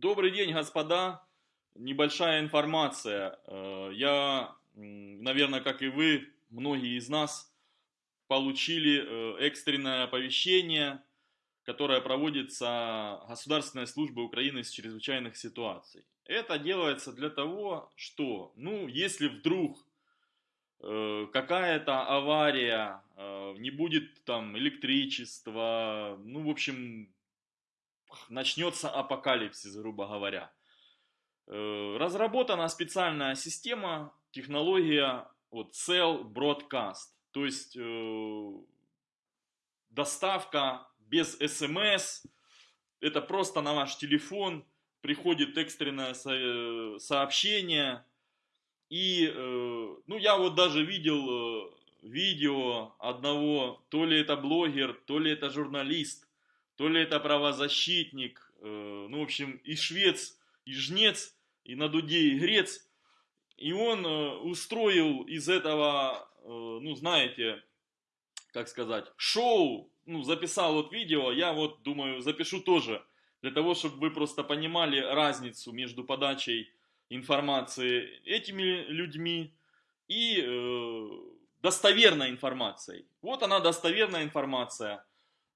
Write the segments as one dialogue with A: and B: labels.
A: Добрый день, господа. Небольшая информация. Э, я, наверное, как и вы, многие из нас получили э, экстренное оповещение, которое проводится Государственной службой Украины с чрезвычайных ситуаций. Это делается для того, что, ну, если вдруг э, какая-то авария, не будет там электричества, ну, в общем, начнется апокалипсис, грубо говоря. Э, разработана специальная система, технология вот, Cell Broadcast, то есть э, доставка без смс, это просто на ваш телефон приходит экстренное э, сообщение. И, ну, я вот даже видел видео одного, то ли это блогер, то ли это журналист, то ли это правозащитник, э, ну, в общем, и швец, и жнец, и на дуде и грец. И он э, устроил из этого, э, ну, знаете, как сказать, шоу, ну, записал вот видео, я вот думаю, запишу тоже, для того, чтобы вы просто понимали разницу между подачей информации этими людьми и э, достоверной информацией. Вот она достоверная информация.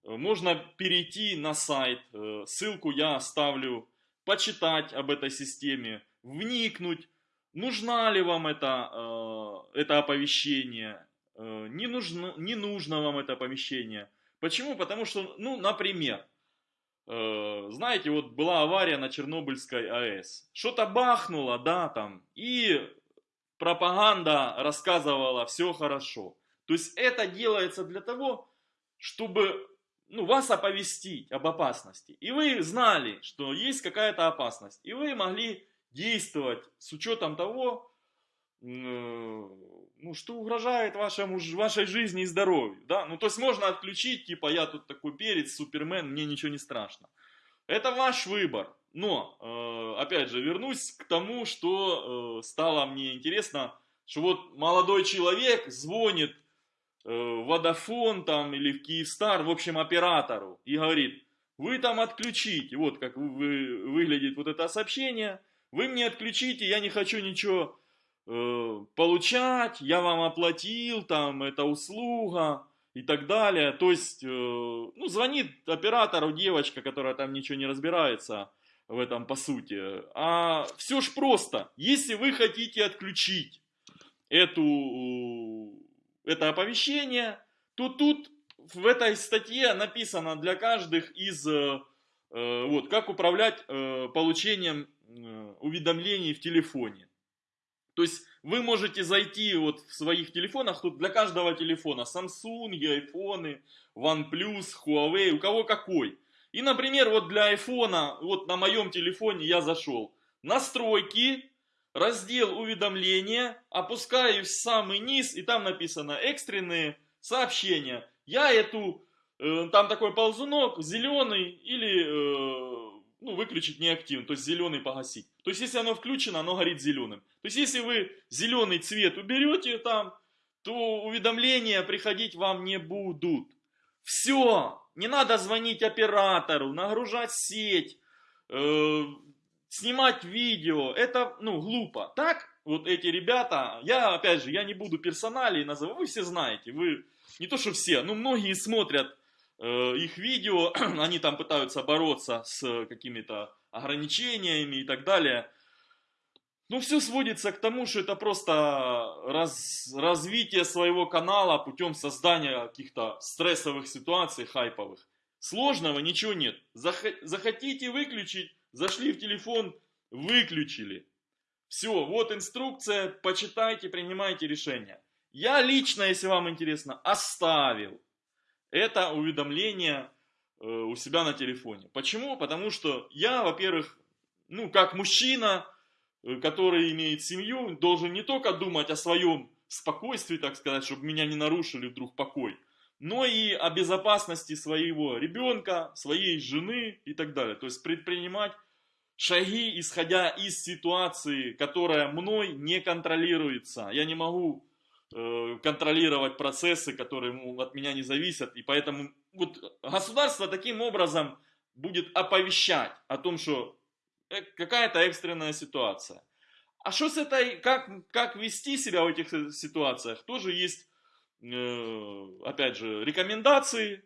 A: Можно перейти на сайт, э, ссылку я оставлю, почитать об этой системе, вникнуть, нужна ли вам это, э, это оповещение, э, не нужно, не нужно вам это оповещение. Почему? Потому что, ну, например, знаете, вот была авария на Чернобыльской АЭС. Что-то бахнуло, да, там, и пропаганда рассказывала, все хорошо. То есть это делается для того, чтобы ну, вас оповестить об опасности. И вы знали, что есть какая-то опасность. И вы могли действовать с учетом того, э, ну, что угрожает вашему, вашей жизни и здоровью. Да? Ну, то есть можно отключить, типа, я тут такой перец, супермен, мне ничего не страшно. Это ваш выбор. Но, э, опять же, вернусь к тому, что э, стало мне интересно, что вот молодой человек звонит Водофон э, там или в Киевстар, в общем, оператору и говорит, вы там отключите, вот как вы, выглядит вот это сообщение, вы мне отключите, я не хочу ничего э, получать, я вам оплатил, там, это услуга и так далее. То есть, э, ну, звонит оператору девочка, которая там ничего не разбирается в этом по сути. А все ж просто, если вы хотите отключить эту это оповещение, то тут в этой статье написано для каждых из, э, э, вот, как управлять э, получением уведомлений в телефоне. То есть вы можете зайти вот в своих телефонах, тут для каждого телефона Samsung, iPhone, OnePlus, Huawei, у кого какой. И, например, вот для iPhone, вот на моем телефоне я зашел. Настройки, раздел уведомления, опускаюсь в самый низ, и там написано экстренные сообщения. Я эту, э, там такой ползунок, зеленый или, э, ну, выключить неактивно, то есть зеленый погасить. То есть, если оно включено, оно горит зеленым. То есть, если вы зеленый цвет уберете там, то уведомления приходить вам не будут. Все, не надо звонить оператору, нагружать сеть, э, снимать видео, это, ну, глупо. Так, вот эти ребята, я, опять же, я не буду персоналей называть, вы все знаете, вы, не то что все, но многие смотрят э, их видео, они там пытаются бороться с какими-то ограничениями и так далее. Ну, все сводится к тому, что это просто раз, развитие своего канала путем создания каких-то стрессовых ситуаций, хайповых. Сложного ничего нет. Захотите выключить, Зашли в телефон, выключили. Все, вот инструкция, почитайте, принимайте решение. Я лично, если вам интересно, оставил это уведомление э, у себя на телефоне. Почему? Потому что я, во-первых, ну, как мужчина, э, который имеет семью, должен не только думать о своем спокойствии, так сказать, чтобы меня не нарушили вдруг покой, но и о безопасности своего ребенка, своей жены и так далее. То есть предпринимать шаги, исходя из ситуации, которая мной не контролируется. Я не могу э, контролировать процессы, которые от меня не зависят. И поэтому вот государство таким образом будет оповещать о том, что э, какая-то экстренная ситуация. А что с этой, как, как вести себя в этих э, ситуациях, тоже есть, э, опять же, рекомендации,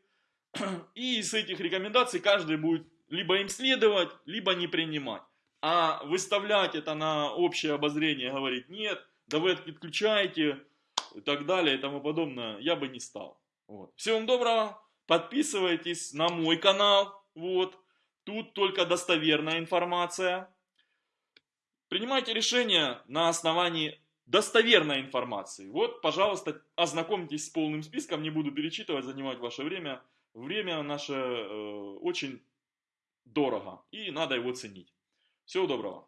A: и с этих рекомендаций каждый будет либо им следовать, либо не принимать. А выставлять это на общее обозрение, говорить, нет, да вы отключаете, и так далее, и тому подобное, я бы не стал. Вот. Всего вам доброго, подписывайтесь на мой канал, вот, тут только достоверная информация. Принимайте решения на основании достоверной информации. Вот, пожалуйста, ознакомьтесь с полным списком, не буду перечитывать, занимать ваше время. Время наше э, очень дорого, и надо его ценить. Всего доброго.